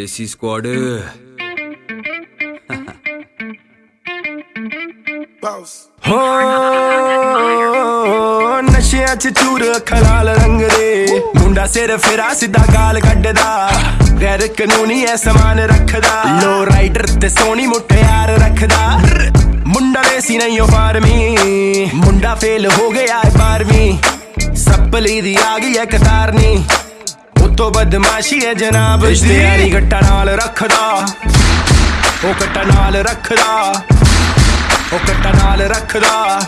ਦੇਸੀ squad. ਹੋ ਨਸ਼ਿਆਂ ਚ ਚੂਰ ਖਲਾਲ ਰੰਗ ਦੇ। ਮੁੰਡਾ ਸਿਰ ਫੇਰਾ ਸਿੱਧਾ ਗਾਲ ਕੱਢਦਾ। ਗੈਰ ਕਾਨੂੰਨੀ ਐ ਸਮਾਨ ਰੱਖਦਾ। ਲੋ ਰਾਈਡਰ ਤੇ ਸੋਹਣੀ ਮੁਟਿਆਰ ਰੱਖਦਾ। ਮੁੰਡਾ ਦੇਸੀ ਨਹੀਂ ਉਹ ਫਾਰਮੀ। ਮੁੰਡਾ ਫੇਲ ਹੋ ਗਿਆ ਏ 12ਵੀਂ ਸੱਪਲੀ ਦੀ ਆ ਗਈ ਐ ਕਤਾਰਨੀ। ਤੋਂ ਬਦਮਾਸ਼ੀ ਹੈ ਜਨਾਬ। ਇਸ਼ਤਿਹਾਰੀ ਗੱਟਾ ਨਾਲ ਰੱਖਦਾ। ਉਹ ਕੱਟਾ ਨਾਲ ਰੱਖਦਾ। ਉਹ ਕੱਟਾ ਨਾਲ ਰੱਖਦਾ।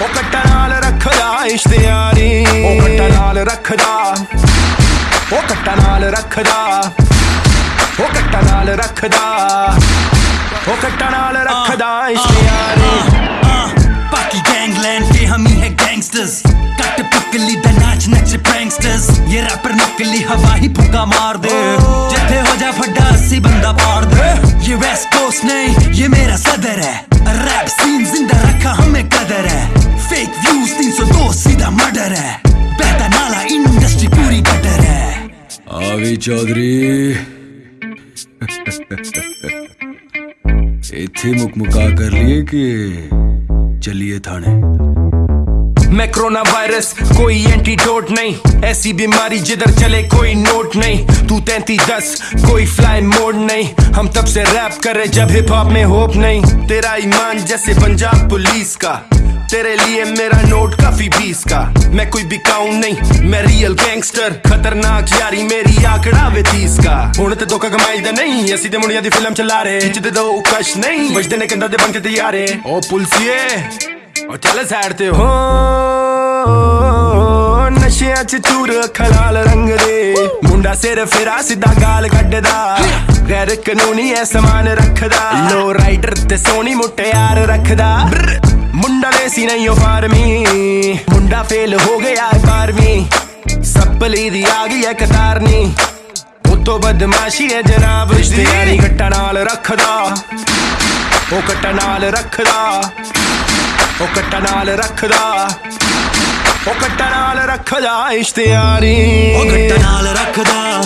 ਉਹ ਕੱਟਾ ਨਾਲ ਰੱਖਦਾ ਇਸ਼ਤਿਹਾਰੀ ਉਹ ਕੱਟਾ ਨਾਲ ਰੱਖਦਾ। ਉਹ ਕੱਟਾ ਨਾਲ ਰੱਖਦਾ। ਉਹ ਕੱਟਾ ਨਾਲ ਰੱਖਦਾ। ਉਹ ਕੱਟਾ ਨਾਲ ਰੱਖਦਾ ਇਸ਼ਤਿਹਾਰੀ ਬਾਕੀ ਗੈਂਗਲੈਂਡ ਤੇ ਹਮੀ ਹੈ ਗੈਂਗਸਟਰਸ। प्रैंगस्टर्स ये रैपर नकली हवा ही फुका मार दे जिथे हो जा फड्डा अस्सी बंदा पार दे ये वेस्ट कोस्ट नहीं ये मेरा सदर है रैप सीन जिंदा रखा हमें कदर है फेक व्यूज 302 सीधा मर्डर है बहता नाला इंडस्ट्री पूरी गटर है ਆ ਵੀ ਚੌਧਰੀ ਇੱਥੇ ਮੁਕਮੁਕਾ ਕਰ ਲਈਏ ਕਿ ਚੱਲੀਏ ਥਾਣੇ मैं कोरोना वायरस कोई एंटीडोट नहीं ऐसी बीमारी जिधर चले कोई नोट नहीं तू तैंतीस दस कोई फ्लाई मोड नहीं हम तब से रैप करे जब हिप हॉप में होप नहीं तेरा ईमान जैसे पंजाब पुलिस का तेरे लिए मेरा नोट काफी बीस का मैं कोई बिकाऊ नहीं मैं रियल गैंगस्टर खतरनाक यारी मेरी आंकड़ा वे तीस का ਹੁਣ ਤੇ ਧੋਖਾ ਕਮਾਈ ਦਾ ਨਹੀਂ ਅਸੀਂ ਤੇ ਮੁੰਡਿਆਂ ਦੀ ਫਿਲਮ ਚਲਾ ਰਹੇ ਖਿੱਚਦੇ ਦੋ ਕਸ਼ ਨਹੀਂ ਵਜਦੇ ਨੇ ਕੰਦਾ ਦੇ ਬਣ ਕੇ ਤਿਆਰੇ ਓ ਪੁਲਸੀਏ ਓ ਚੱਲ ਸਾਈਡ ਤੇ ਹੋ ਨਸ਼ਿਆਂ ਚ ਚੂਰ ਖਲਾਲ ਰੰਗ ਦੇ। ਮੁੰਡਾ ਸਿਰ ਫੇਰਾ, ਸਿੱਧਾ ਗਾਲ ਕੱਢਦਾ। ਗੈਰ ਕਾਨੂੰਨੀ ਐ, ਸਮਾਨ ਰੱਖਦਾ। ਲੋ ਰਾਈਡਰ ਤੇ ਸੋਹਣੀ ਮੁਟਿਆਰ ਰੱਖਦਾ। ਮੁੰਡਾ ਦੇਸੀ ਨਹੀਂ, ਉਹ ਫਾਰਮੀ। ਮੁੰਡਾ ਫੇਲ ਹੋ ਗਿਆ ਏ 12ਵੀਂ ਸੱਪਲੀ ਦੀ ਆ ਗਈ ਐ, ਕਤਾਰਨੀ। ਉਤੋਂ ਬਦਮਾਸ਼ੀ ਐ, ਜਨਾਬ ਰਿਸ਼ਤੇਦਾਰੀ ਗੱਟਾ ਨਾਲ ਰੱਖਦਾ। ਉਹ ਕੱਟਾ ਨਾਲ ਰੱਖਦਾ। ਉਹ ਕੱਟਾ ਨਾਲ ਰੱਖਦਾ। ਉਹ ਕੱਟਾ ਨਾਲ ਰੱਖਦਾ ਇਸ਼ਤਿਹਾਰੀ। ਉਹ ਗੱਟਾ ਨਾਲ ਰੱਖਦਾ।